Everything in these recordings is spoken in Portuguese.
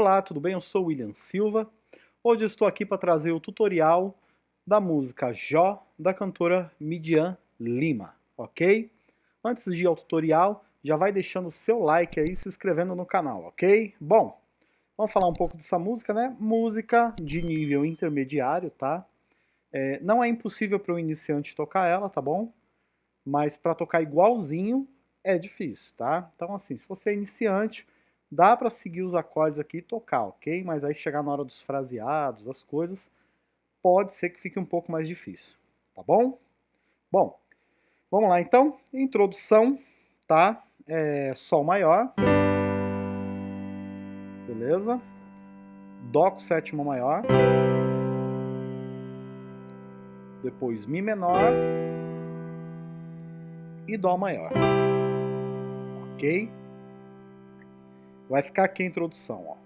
Olá, tudo bem? Eu sou William Silva. Hoje estou aqui para trazer o tutorial da música Jó, da cantora Midian Lima, ok? Antes de ir ao tutorial, já vai deixando o seu like aí e se inscrevendo no canal, ok? Bom, vamos falar um pouco dessa música, né? Música de nível intermediário, tá? É, não é impossível para o iniciante tocar ela, tá bom? Mas para tocar igualzinho é difícil, tá? Então assim, se você é iniciante, dá para seguir os acordes aqui e tocar, ok? Mas aí chegar na hora dos fraseados, as coisas, pode ser que fique um pouco mais difícil, tá bom? Bom, vamos lá então. Introdução, tá? É, Sol maior. Beleza? Dó com sétima maior. Depois Mi menor. E Dó maior. Ok? Vai ficar aqui a introdução, ó.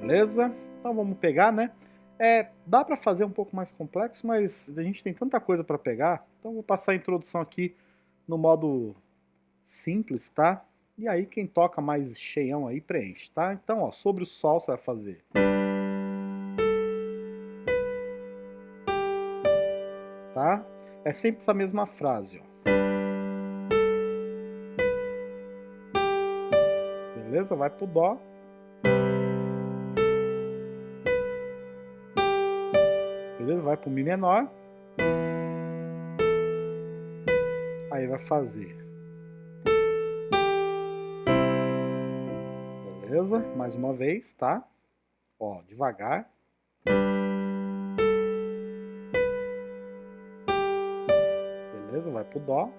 Beleza? Então vamos pegar, né? É, dá para fazer um pouco mais complexo, mas a gente tem tanta coisa para pegar, então vou passar a introdução aqui no modo simples, tá? E aí quem toca mais cheião aí preenche, tá? Então, ó, sobre o sol você vai fazer. Tá? É sempre essa mesma frase, ó. Beleza? Vai pro dó. Beleza? Vai pro mi menor. Aí vai fazer Beleza? Mais uma vez, tá? Ó, devagar. Beleza? Vai pro Dó.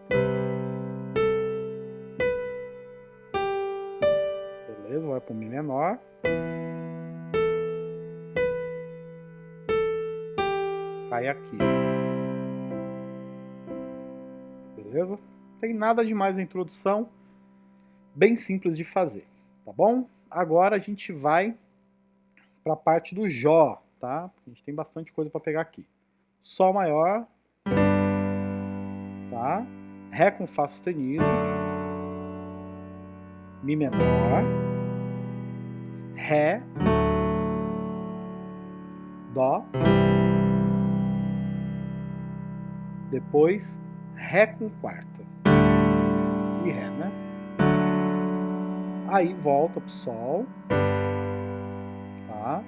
Beleza? Vai pro Mi menor. Cai aqui. Beleza? Tem nada demais na introdução. Bem simples de fazer, tá bom? Agora a gente vai para a parte do Jó, tá? A gente tem bastante coisa para pegar aqui. Sol maior, tá? Ré com Fá sustenido, Mi menor, Ré, Dó, depois Ré com quarta e Ré, né? Aí volta pro Sol. Tá?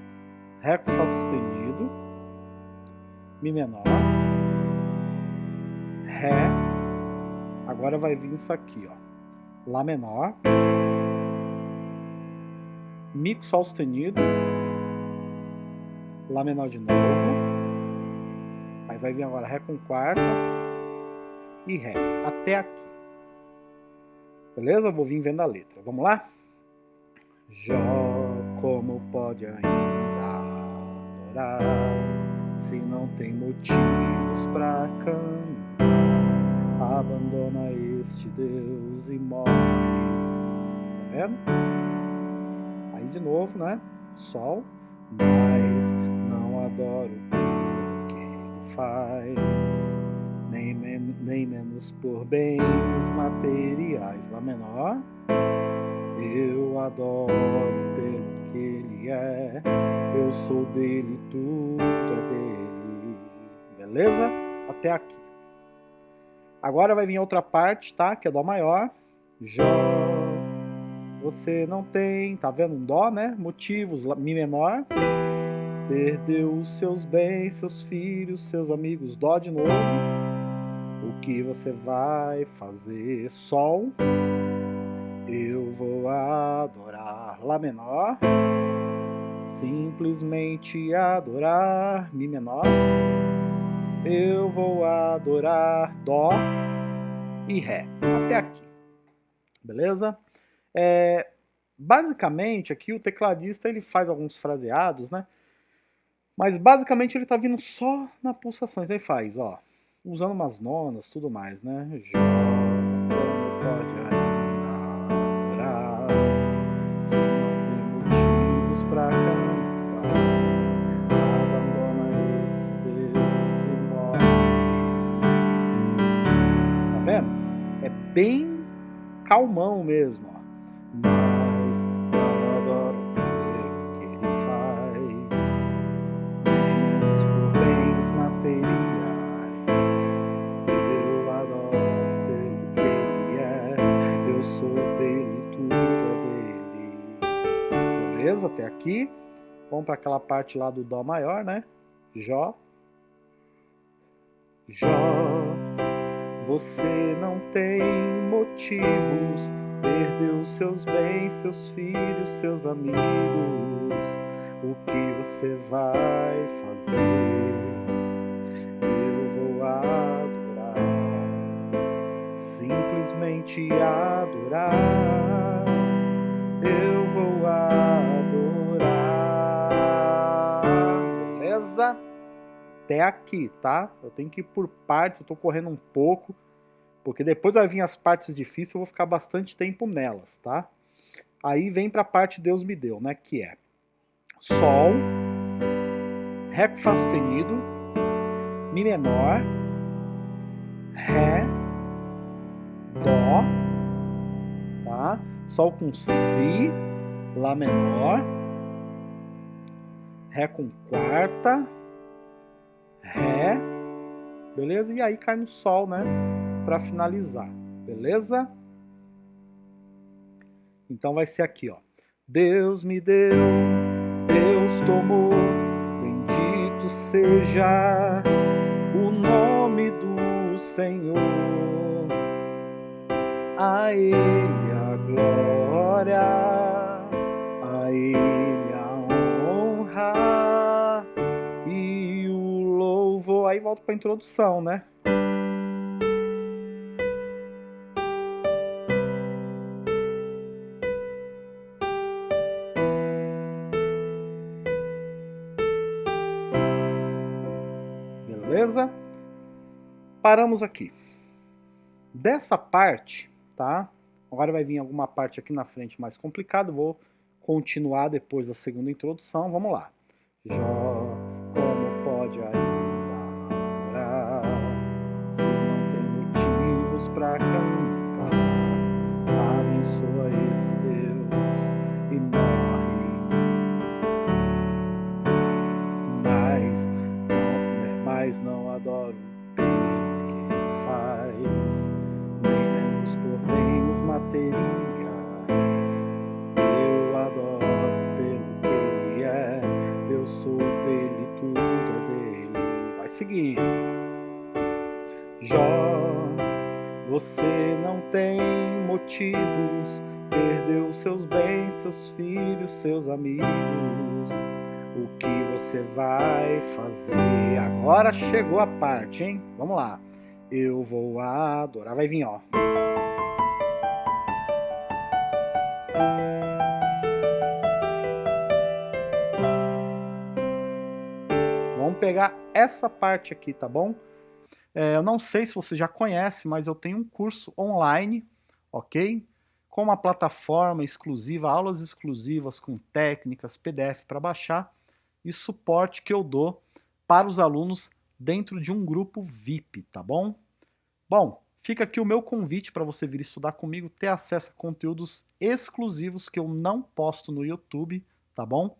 Ré com Fá sustenido. Mi menor. Ré. Agora vai vir isso aqui, ó. Lá menor. Mi com Sol sustenido. Lá menor de novo. Aí vai vir agora Ré com quarta. E Ré. Até aqui. Beleza? Vou vir vendo a letra. Vamos lá? Jó, como pode ainda adorar se não tem motivos para cantar? Abandona este Deus e morre. Tá vendo? Aí de novo, né? Sol, mas não adoro o que ele faz nem, men nem menos por bens materiais. Lá menor, eu adoro pelo que ele é, eu sou dele, tudo é dele. Beleza? Até aqui. Agora vai vir outra parte, tá? Que é Dó maior. Jó, você não tem, tá vendo? Um Dó, né? Motivos, Mi menor. Perdeu os seus bens, seus filhos, seus amigos. Dó de novo o que você vai fazer? Sol, eu vou adorar Lá menor, simplesmente adorar Mi menor, eu vou adorar Dó e Ré, até aqui, beleza? É, basicamente aqui o tecladista ele faz alguns fraseados, né? Mas basicamente ele está vindo só na pulsação, então ele faz, ó usando umas nonas, tudo mais, né? Jogando pode adorar se não tem motivos pra cantar. Abandona Deus e morre. Tá vendo? É bem calmão mesmo, ó. Para aquela parte lá do Dó maior, né? Jó. Jó, você não tem motivos, perdeu seus bens, seus filhos, seus amigos. O que você vai fazer? Eu vou adorar, simplesmente adorar. Eu vou adorar. Até aqui, tá? Eu tenho que ir por partes, eu tô correndo um pouco, porque depois vai vir as partes difíceis, eu vou ficar bastante tempo nelas, tá? Aí vem para a parte Deus me deu, né? Que é Sol, Ré com Fá sustenido, Mi menor, Ré, Dó, tá? Sol com Si, Lá menor, Ré com quarta, Ré, beleza? E aí cai no Sol, né? Para finalizar, beleza? Então vai ser aqui, ó. Deus me deu, Deus tomou, bendito seja o nome do Senhor. A Ele a glória, Aí volto para a introdução, né? Beleza? Paramos aqui. Dessa parte, tá? Agora vai vir alguma parte aqui na frente mais complicada. Vou continuar depois da segunda introdução. Vamos lá. Jó, motivos, perdeu seus bens, seus filhos, seus amigos. O que você vai fazer? Agora chegou a parte, hein? Vamos lá. Eu vou adorar. Vai vir, ó. Vamos pegar essa parte aqui, tá bom? É, eu não sei se você já conhece, mas eu tenho um curso online, ok? Com uma plataforma exclusiva, aulas exclusivas com técnicas, PDF para baixar e suporte que eu dou para os alunos dentro de um grupo VIP, tá bom? Bom, fica aqui o meu convite para você vir estudar comigo, ter acesso a conteúdos exclusivos que eu não posto no YouTube, tá bom?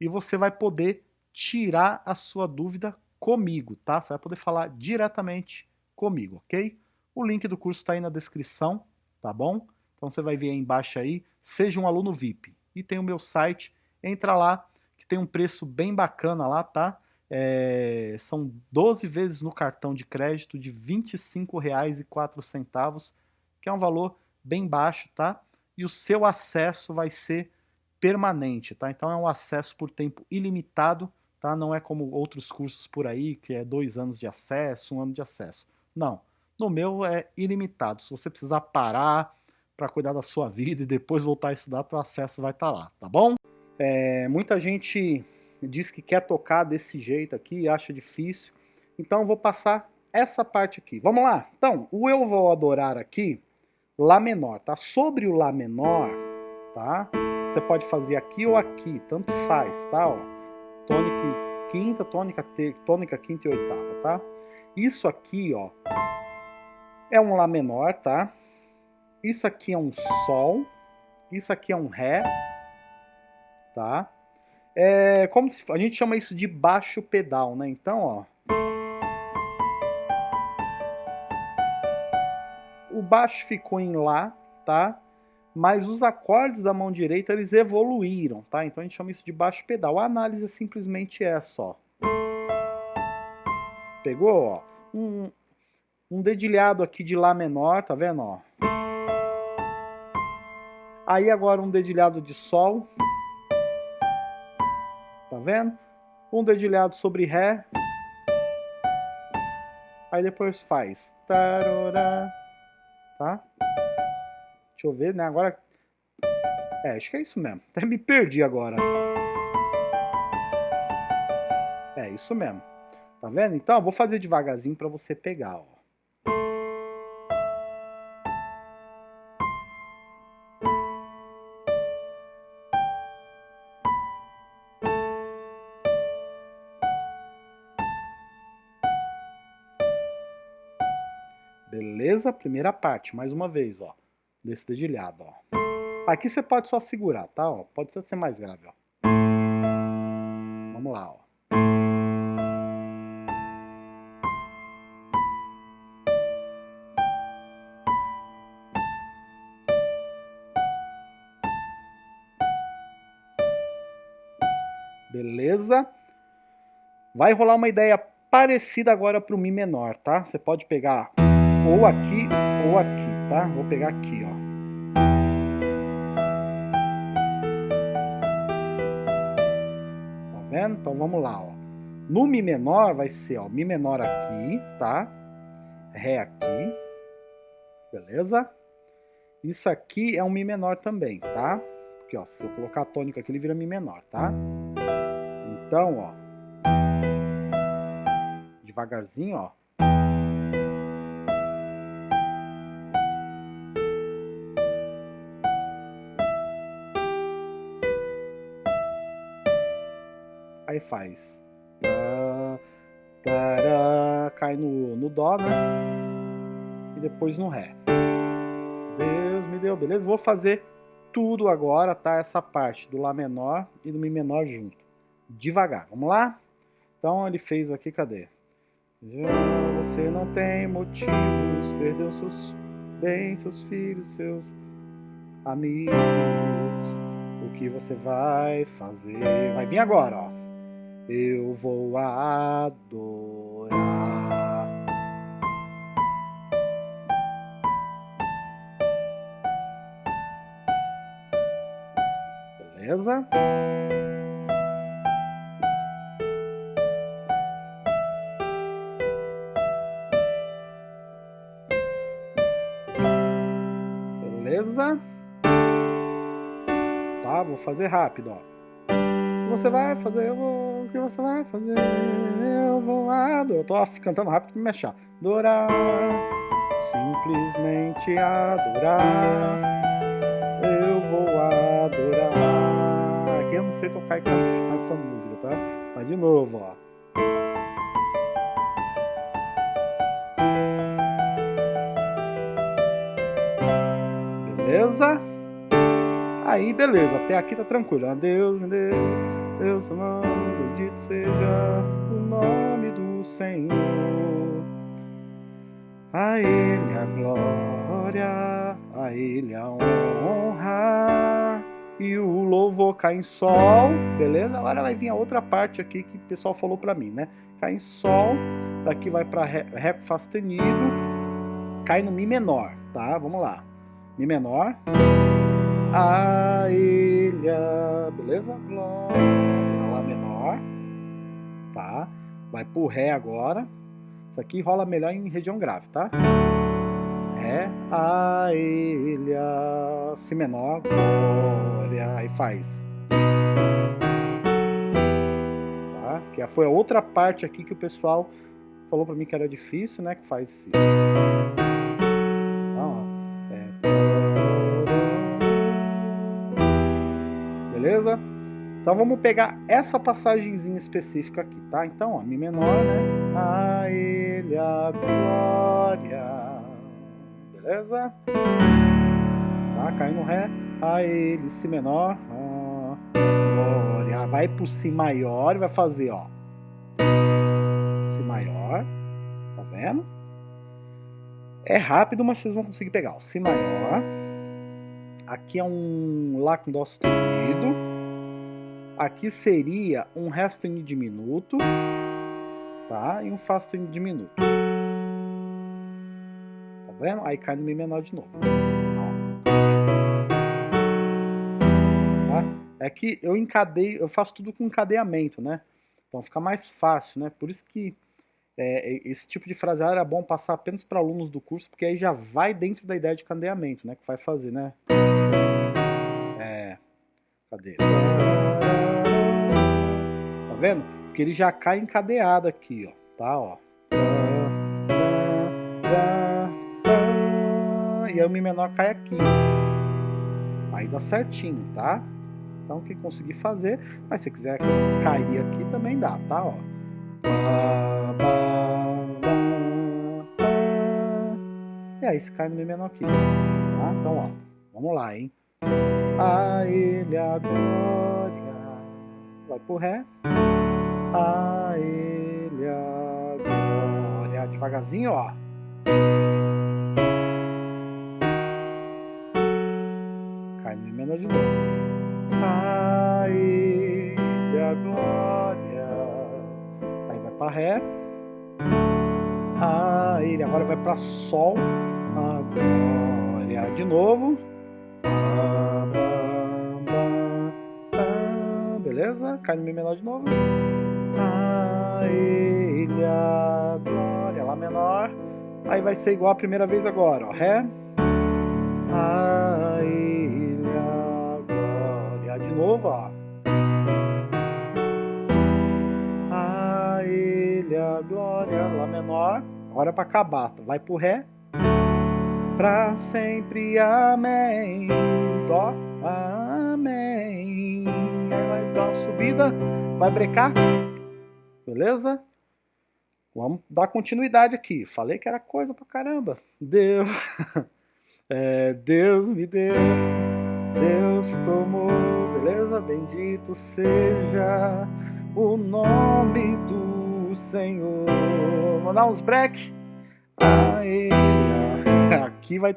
E você vai poder tirar a sua dúvida comigo, tá? Você vai poder falar diretamente comigo, ok? O link do curso está aí na descrição, tá bom? Então você vai ver aí embaixo aí, seja um aluno VIP. E tem o meu site, entra lá, que tem um preço bem bacana lá, tá? É, são 12 vezes no cartão de crédito de R$ 25,04, que é um valor bem baixo, tá? E o seu acesso vai ser permanente, tá? Então é um acesso por tempo ilimitado, tá? Não é como outros cursos por aí, que é dois anos de acesso, um ano de acesso. Não, no meu é ilimitado. Se você precisar parar para cuidar da sua vida e depois voltar a estudar, o acesso vai estar tá lá, tá bom? É, muita gente diz que quer tocar desse jeito aqui, acha difícil. Então eu vou passar essa parte aqui. Vamos lá? Então, o eu vou adorar aqui, Lá menor, tá? Sobre o Lá menor, tá? Você pode fazer aqui ou aqui, tanto faz, tá? Ó, tônica quinta, tônica, ter, tônica quinta e oitava, tá? Isso aqui, ó, é um Lá menor, tá? isso aqui é um Sol, isso aqui é um Ré, tá? É, como a gente chama isso de baixo pedal, né? Então, ó. O baixo ficou em Lá, tá? Mas os acordes da mão direita, eles evoluíram, tá? Então a gente chama isso de baixo pedal. A análise é simplesmente essa, ó. Pegou, ó? Um, um dedilhado aqui de Lá menor, tá vendo, ó? Aí agora um dedilhado de Sol vendo? Um dedilhado sobre Ré. Aí depois faz. Tá? Deixa eu ver, né? Agora... É, acho que é isso mesmo. Até me perdi agora. É, isso mesmo. Tá vendo? Então, eu vou fazer devagarzinho para você pegar, ó. Beleza? Primeira parte, mais uma vez, ó. Desse dedilhado, ó. Aqui você pode só segurar, tá? Ó, pode ser mais grave, ó. Vamos lá, ó. Beleza? Vai rolar uma ideia parecida agora para o Mi menor, tá? Você pode pegar ou aqui ou aqui, tá? Vou pegar aqui, ó. Tá vendo? Então vamos lá, ó. No Mi menor vai ser, ó, Mi menor aqui, tá? Ré aqui. Beleza? Isso aqui é um Mi menor também, tá? Porque, ó, se eu colocar a tônica aqui, ele vira Mi menor, tá? Então, ó. Devagarzinho, ó. Aí faz. Tá, tará, cai no, no Dó, né? E depois no Ré. Deus me deu, beleza? Vou fazer tudo agora, tá? Essa parte do Lá menor e do Mi menor junto. Devagar, vamos lá? Então ele fez aqui, cadê? Você não tem motivos, perdeu seus bens, seus filhos, seus amigos. O que você vai fazer? Vai vir agora, ó eu vou adorar. Beleza? Beleza? Tá, vou fazer rápido, ó. Você vai fazer, eu vou que você vai fazer? Eu vou adorar. Eu tô cantando rápido pra me achar. Adorar, simplesmente adorar. Eu vou adorar. Aqui eu não sei tocar essa música, tá? Mas de novo, ó. Beleza? Aí, beleza. Até aqui tá tranquilo. Adeus, meu Deus. Deus amado bendito seja o nome do Senhor. A Ele a glória, a Ele a honra. E o louvor cai em sol, beleza? Agora vai vir a outra parte aqui que o pessoal falou pra mim, né? Cai em sol, daqui vai pra ré, ré sustenido, cai no Mi menor, tá? Vamos lá. Mi menor. A ilha, beleza? Glória? Vai pro Ré agora. Isso aqui rola melhor em região grave, tá? Ré, A, ilha, Si menor, Glória, aí faz. Tá? Que foi a outra parte aqui que o pessoal falou pra mim que era difícil, né? Que faz Si. Então vamos pegar essa passagenzinha específica aqui, tá? Então, ó, Mi menor, né? A ele a glória. Beleza? Tá? Cai no Ré, a Ele, Si menor, a, Glória. Vai pro Si maior e vai fazer, ó. Si maior, tá vendo? É rápido, mas vocês vão conseguir pegar. Ó. Si maior. Aqui é um Lá com Dó sustenido. Aqui seria um Ré sustenido diminuto. Tá? E um Fá sustenido diminuto. Tá vendo? Aí cai no Mi menor de novo. Tá? É que eu encadeio, eu faço tudo com encadeamento, né? Então fica mais fácil, né? Por isso que é, esse tipo de frase era bom passar apenas para alunos do curso, porque aí já vai dentro da ideia de cadeamento, né? Que vai fazer, né? É. Cadê? Vendo? Porque ele já cai encadeado aqui, ó. Tá, ó. E aí o Mi menor cai aqui. Aí dá certinho, tá? Então quem conseguir fazer, mas se quiser cair aqui também dá, tá? Ó. E aí se cai no Mi menor aqui. Tá? Então, ó, vamos lá, hein? A ele a glória. Vai pro Ré. A ele a glória. Devagarzinho, ó. Cai no menor de novo. A ele a glória. Aí vai pra Ré. A ele agora vai pra Sol. A glória de novo. Beleza? Cai no Mi menor de novo. A ele a glória. Lá menor. Aí vai ser igual a primeira vez agora, ó. Ré. A ele a glória. De novo, ó. A ele a glória. Lá menor. Agora é pra acabar. Vai pro Ré. Pra sempre, amém. Dó, amém. Aí vai dar uma subida, vai brecar. Beleza? Vamos dar continuidade aqui. Falei que era coisa pra caramba. Deus, é, Deus me deu, Deus tomou, beleza? Bendito seja o nome do Senhor. Vamos dar uns break. Aê, aqui vai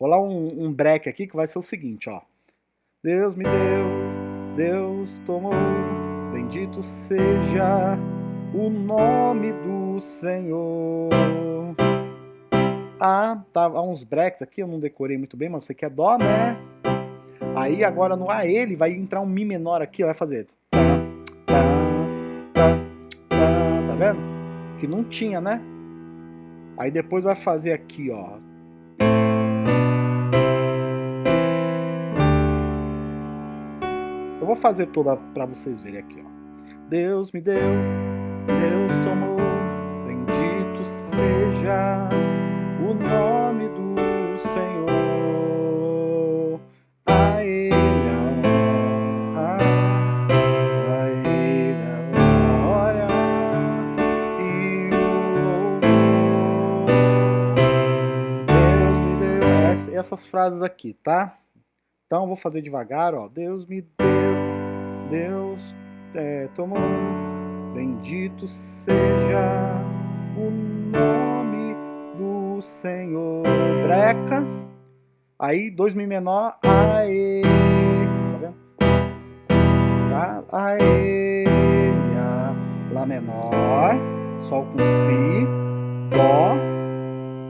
rolar um, um break aqui que vai ser o seguinte, ó. Deus me deu, Deus tomou, bendito seja o nome do Senhor. Ah, tá, uns breaks aqui, eu não decorei muito bem, mas você quer dó, né? Aí agora no A ele vai entrar um Mi menor aqui, ó, vai fazer. Tá, tá, tá, tá, tá vendo? Que não tinha, né? Aí depois vai fazer aqui, ó. Eu vou fazer toda para vocês verem aqui, ó. Deus me deu, Deus tomou, bendito seja o nome do Senhor. A a a Ele a glória e o louvor. Essas frases aqui, tá? Então vou fazer devagar, ó. Deus me deu, Deus é, tomou, bendito seja o nome do Senhor. Breca, aí dois mi menor, aê, tá vendo? Tá? Aê, lá menor, sol com si, dó,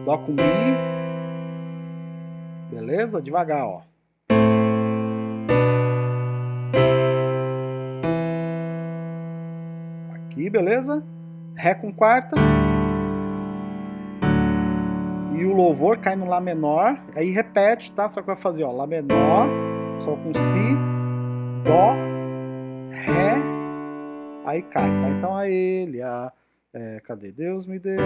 dó com mi, beleza? Devagar, ó. Aqui, beleza? Ré com quarta. E o louvor cai no Lá menor. Aí repete, tá? Só que vai fazer, ó, Lá menor, Sol com Si, Dó, Ré, aí cai, tá? Então a ele, a... É, cadê? Deus me deu,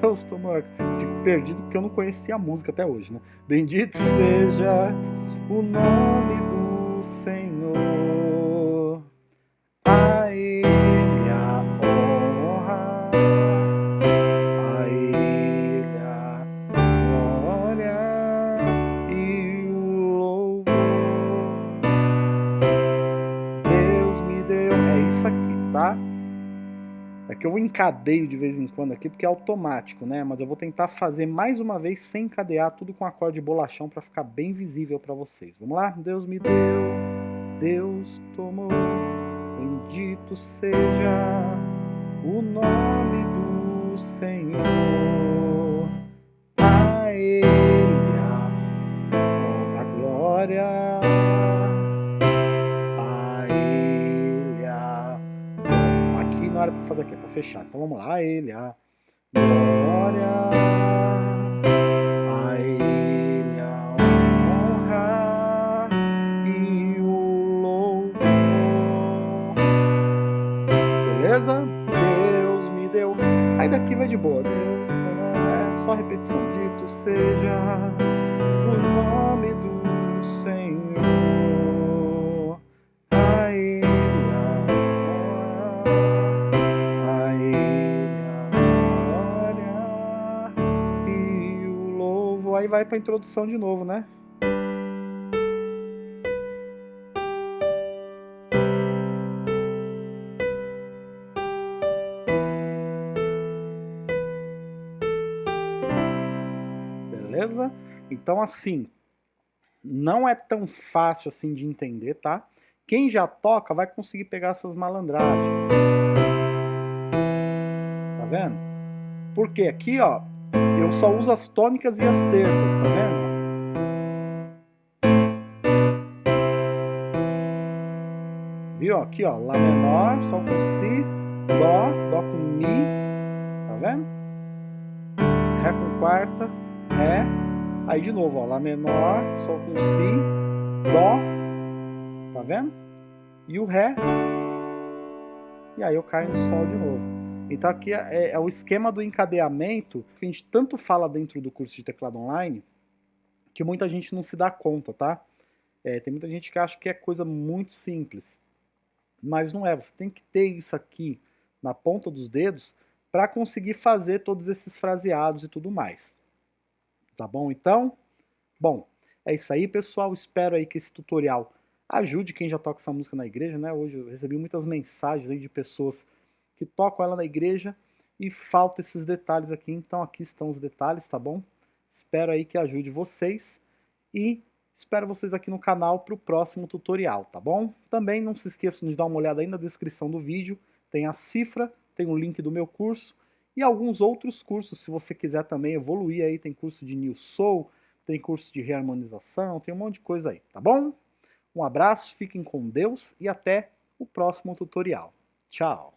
Deus tomou... Fico perdido porque eu não conhecia a música até hoje, né? Bendito seja o nome do Senhor. Que eu encadeio de vez em quando aqui porque é automático, né? Mas eu vou tentar fazer mais uma vez sem encadear tudo com acorde bolachão para ficar bem visível para vocês. Vamos lá? Deus me deu, Deus tomou, bendito seja o nome do Senhor. A Ele a glória. Fechar. Então vamos lá, ele, a glória, a ele a honra e o louvor. Beleza? Deus me deu. Aí daqui vai de boa. Deus, é só repetição. Dito seja o nome vai para a introdução de novo, né? Beleza? Então, assim, não é tão fácil assim de entender, tá? Quem já toca vai conseguir pegar essas malandragens. Tá vendo? Porque aqui, ó, eu só uso as tônicas e as terças, tá vendo? Viu? Aqui, ó, Lá menor, Sol com Si, Dó, Dó com Mi, tá vendo? Ré com quarta, Ré, aí de novo, ó, Lá menor, Sol com Si, Dó, tá vendo? E o Ré, e aí eu caio no Sol de novo. Então aqui é, é, o esquema do encadeamento que a gente tanto fala dentro do curso de teclado online que muita gente não se dá conta, tá? É, tem muita gente que acha que é coisa muito simples, mas não é. Você tem que ter isso aqui na ponta dos dedos para conseguir fazer todos esses fraseados e tudo mais. Tá bom? Então, bom, é isso aí, pessoal. Espero aí que esse tutorial ajude quem já toca essa música na igreja, né? Hoje eu recebi muitas mensagens aí de pessoas que tocam ela na igreja e falta esses detalhes aqui. Então aqui estão os detalhes, tá bom? Espero aí que ajude vocês e espero vocês aqui no canal para o próximo tutorial, tá bom? Também não se esqueçam de dar uma olhada aí na descrição do vídeo, tem a cifra, tem o link do meu curso e alguns outros cursos, se você quiser também evoluir aí, tem curso de New Soul, tem curso de reharmonização, tem um monte de coisa aí, tá bom? Um abraço, fiquem com Deus e até o próximo tutorial. Tchau!